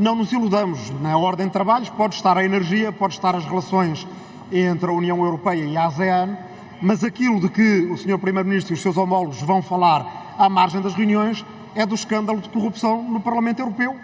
não nos iludamos, na ordem de trabalhos pode estar a energia, pode estar as relações entre a União Europeia e a ASEAN, mas aquilo de que o Sr. Primeiro-Ministro e os seus homólogos vão falar à margem das reuniões é do escândalo de corrupção no Parlamento Europeu.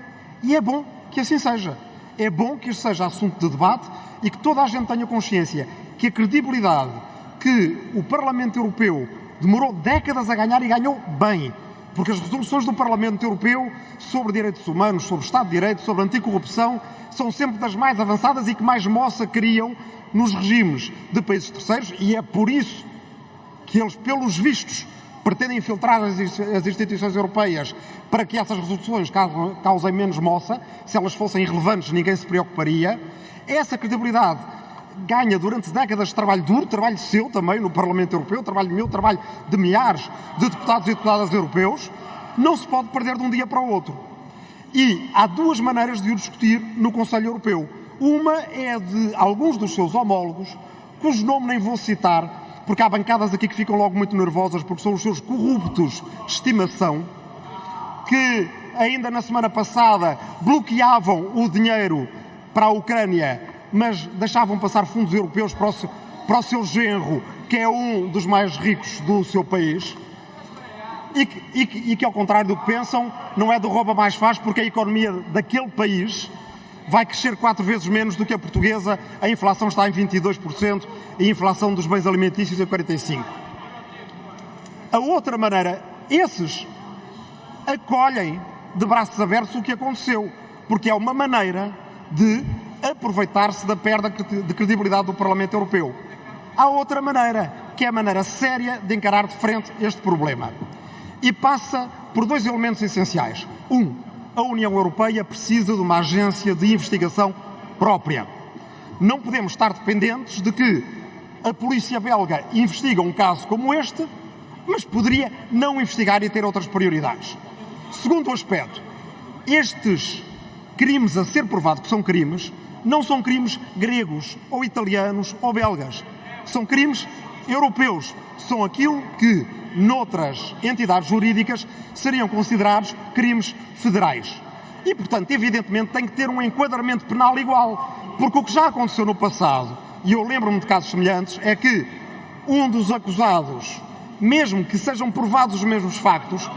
E é bom que assim seja. É bom que isto seja assunto de debate e que toda a gente tenha consciência que a credibilidade que o Parlamento Europeu demorou décadas a ganhar e ganhou bem, porque as resoluções do Parlamento Europeu sobre direitos humanos, sobre Estado de Direito, sobre anticorrupção, são sempre das mais avançadas e que mais moça criam nos regimes de países terceiros e é por isso que eles, pelos vistos, pretendem infiltrar as instituições europeias para que essas resoluções causem menos moça. Se elas fossem irrelevantes, ninguém se preocuparia. Essa credibilidade ganha durante décadas de trabalho duro, trabalho seu também no Parlamento Europeu, trabalho meu, trabalho de milhares de deputados e deputadas europeus, não se pode perder de um dia para o outro. E há duas maneiras de o discutir no Conselho Europeu. Uma é de alguns dos seus homólogos, cujo nome nem vou citar, porque há bancadas aqui que ficam logo muito nervosas, porque são os seus corruptos de estimação, que ainda na semana passada bloqueavam o dinheiro para a Ucrânia, mas deixavam passar fundos europeus para o, seu, para o seu genro, que é um dos mais ricos do seu país. E que, e, que, e que, ao contrário do que pensam, não é do rouba mais faz, porque a economia daquele país vai crescer quatro vezes menos do que a portuguesa, a inflação está em 22% e a inflação dos bens alimentícios em 45%. A outra maneira, esses acolhem de braços abertos o que aconteceu, porque é uma maneira de aproveitar-se da perda de credibilidade do Parlamento Europeu. Há outra maneira, que é a maneira séria de encarar de frente este problema. E passa por dois elementos essenciais. Um, a União Europeia precisa de uma agência de investigação própria. Não podemos estar dependentes de que a polícia belga investiga um caso como este, mas poderia não investigar e ter outras prioridades. Segundo aspecto, estes crimes a ser provado que são crimes, não são crimes gregos ou italianos ou belgas. São crimes europeus. São aquilo que noutras entidades jurídicas seriam considerados crimes federais. E, portanto, evidentemente, tem que ter um enquadramento penal igual. Porque o que já aconteceu no passado, e eu lembro-me de casos semelhantes, é que um dos acusados, mesmo que sejam provados os mesmos factos,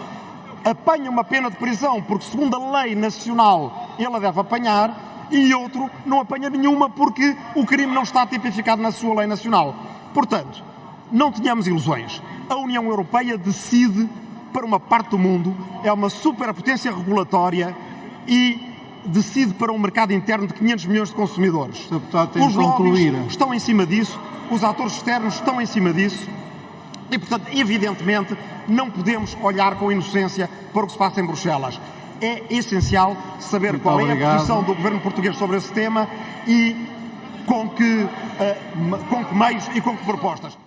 apanha uma pena de prisão porque, segundo a lei nacional, ele a deve apanhar, e outro não apanha nenhuma porque o crime não está tipificado na sua lei nacional. Portanto, não tenhamos ilusões. A União Europeia decide para uma parte do mundo, é uma superpotência regulatória e decide para um mercado interno de 500 milhões de consumidores. Os lobbies estão em cima disso, os atores externos estão em cima disso e, portanto, evidentemente, não podemos olhar com inocência para o que se passa em Bruxelas. É essencial saber Muito qual obrigado. é a posição do governo português sobre esse tema e com que, uh, com que meios e com que propostas.